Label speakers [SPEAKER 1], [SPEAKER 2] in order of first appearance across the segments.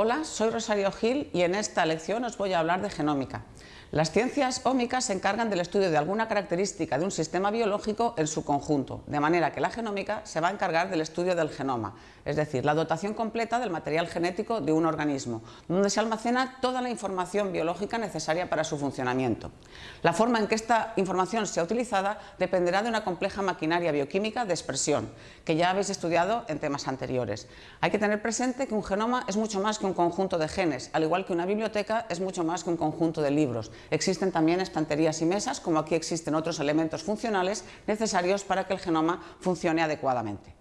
[SPEAKER 1] Hola, soy Rosario Gil y en esta lección os voy a hablar de genómica. Las ciencias ómicas se encargan del estudio de alguna característica de un sistema biológico en su conjunto, de manera que la genómica se va a encargar del estudio del genoma, es decir, la dotación completa del material genético de un organismo, donde se almacena toda la información biológica necesaria para su funcionamiento. La forma en que esta información sea utilizada dependerá de una compleja maquinaria bioquímica de expresión, que ya habéis estudiado en temas anteriores. Hay que tener presente que un genoma es mucho más que un conjunto de genes, al igual que una biblioteca es mucho más que un conjunto de libros. Existen también estanterías y mesas, como aquí existen otros elementos funcionales necesarios para que el genoma funcione adecuadamente.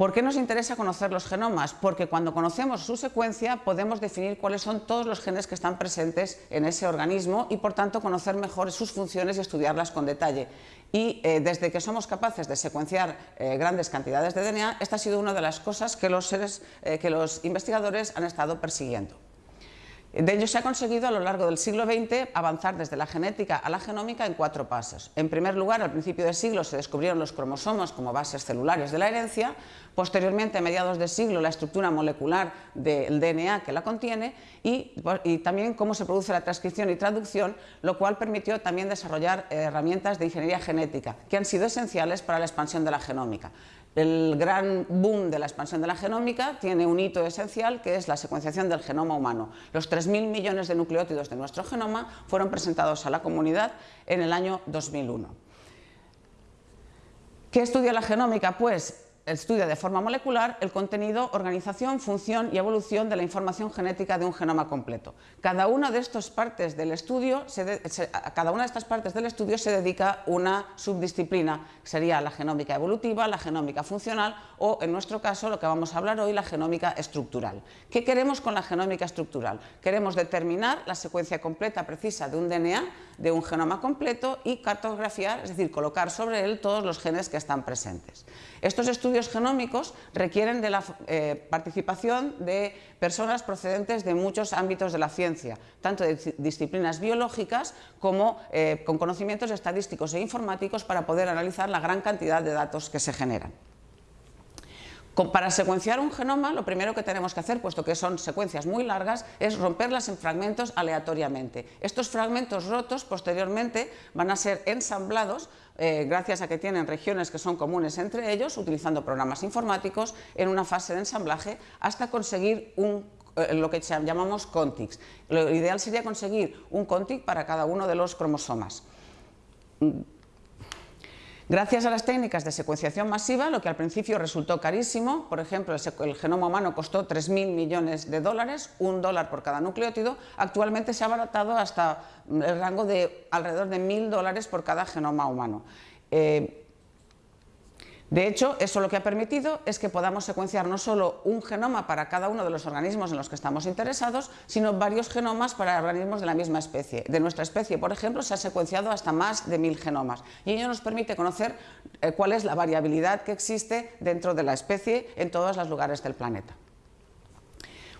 [SPEAKER 1] ¿Por qué nos interesa conocer los genomas? Porque cuando conocemos su secuencia podemos definir cuáles son todos los genes que están presentes en ese organismo y por tanto conocer mejor sus funciones y estudiarlas con detalle. Y eh, desde que somos capaces de secuenciar eh, grandes cantidades de DNA, esta ha sido una de las cosas que los, eh, que los investigadores han estado persiguiendo. De ello se ha conseguido a lo largo del siglo XX avanzar desde la genética a la genómica en cuatro pasos. En primer lugar, al principio del siglo se descubrieron los cromosomas como bases celulares de la herencia, posteriormente a mediados del siglo la estructura molecular del DNA que la contiene y, y también cómo se produce la transcripción y traducción, lo cual permitió también desarrollar herramientas de ingeniería genética que han sido esenciales para la expansión de la genómica. El gran boom de la expansión de la genómica tiene un hito esencial que es la secuenciación del genoma humano. Los 3.000 millones de nucleótidos de nuestro genoma fueron presentados a la comunidad en el año 2001. ¿Qué estudia la genómica? Pues estudia de forma molecular el contenido, organización, función y evolución de la información genética de un genoma completo. Cada una de estas partes del estudio, a cada una de estas partes del estudio se dedica una subdisciplina, sería la genómica evolutiva, la genómica funcional o, en nuestro caso, lo que vamos a hablar hoy, la genómica estructural. ¿Qué queremos con la genómica estructural? Queremos determinar la secuencia completa precisa de un DNA, de un genoma completo y cartografiar, es decir, colocar sobre él todos los genes que están presentes. Estos estudios genómicos requieren de la eh, participación de personas procedentes de muchos ámbitos de la ciencia, tanto de disciplinas biológicas como eh, con conocimientos estadísticos e informáticos para poder analizar la gran cantidad de datos que se generan. Para secuenciar un genoma, lo primero que tenemos que hacer, puesto que son secuencias muy largas, es romperlas en fragmentos aleatoriamente. Estos fragmentos rotos, posteriormente, van a ser ensamblados eh, gracias a que tienen regiones que son comunes entre ellos, utilizando programas informáticos, en una fase de ensamblaje, hasta conseguir eh, lo que llamamos contigs. Lo ideal sería conseguir un contig para cada uno de los cromosomas. Gracias a las técnicas de secuenciación masiva, lo que al principio resultó carísimo, por ejemplo, el, genoma humano costó 3.000 millones de dólares, un dólar por cada nucleótido, actualmente se ha abaratado hasta el rango de alrededor de 1.000 dólares por cada genoma humano. Eh, de hecho, eso lo que ha permitido es que podamos secuenciar no solo un genoma para cada uno de los organismos en los que estamos interesados, sino varios genomas para organismos de la misma especie. De nuestra especie, por ejemplo, se ha secuenciado hasta más de mil genomas y ello nos permite conocer eh, cuál es la variabilidad que existe dentro de la especie en todos los lugares del planeta.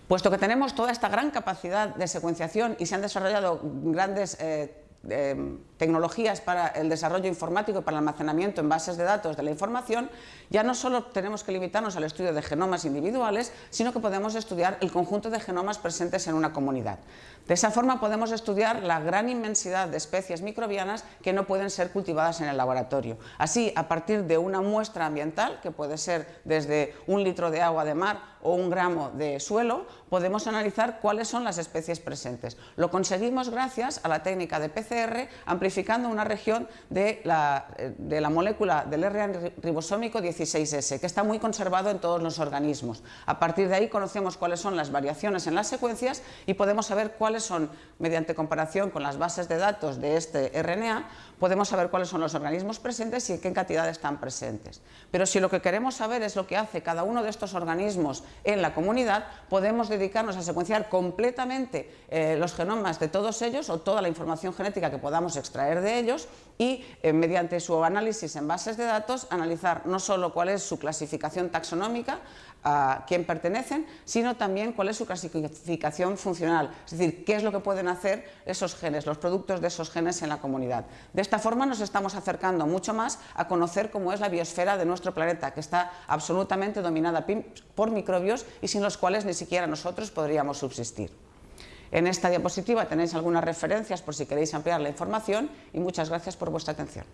[SPEAKER 1] Puesto que tenemos toda esta gran capacidad de secuenciación y se han desarrollado grandes eh, eh, tecnologías para el desarrollo informático y para el almacenamiento en bases de datos de la información, ya no solo tenemos que limitarnos al estudio de genomas individuales, sino que podemos estudiar el conjunto de genomas presentes en una comunidad. De esa forma podemos estudiar la gran inmensidad de especies microbianas que no pueden ser cultivadas en el laboratorio. Así, a partir de una muestra ambiental, que puede ser desde un litro de agua de mar o un gramo de suelo, podemos analizar cuáles son las especies presentes. Lo conseguimos gracias a la técnica de PCR amplificada una región de la, de la molécula del RNA ribosómico 16S, que está muy conservado en todos los organismos. A partir de ahí conocemos cuáles son las variaciones en las secuencias y podemos saber cuáles son, mediante comparación con las bases de datos de este RNA, podemos saber cuáles son los organismos presentes y en qué cantidad están presentes. Pero si lo que queremos saber es lo que hace cada uno de estos organismos en la comunidad, podemos dedicarnos a secuenciar completamente eh, los genomas de todos ellos o toda la información genética que podamos extraer extraer de ellos y eh, mediante su análisis en bases de datos analizar no solo cuál es su clasificación taxonómica, a quién pertenecen, sino también cuál es su clasificación funcional, es decir, qué es lo que pueden hacer esos genes, los productos de esos genes en la comunidad. De esta forma nos estamos acercando mucho más a conocer cómo es la biosfera de nuestro planeta, que está absolutamente dominada por microbios y sin los cuales ni siquiera nosotros podríamos subsistir. En esta diapositiva tenéis algunas referencias por si queréis ampliar la información y muchas gracias por vuestra atención.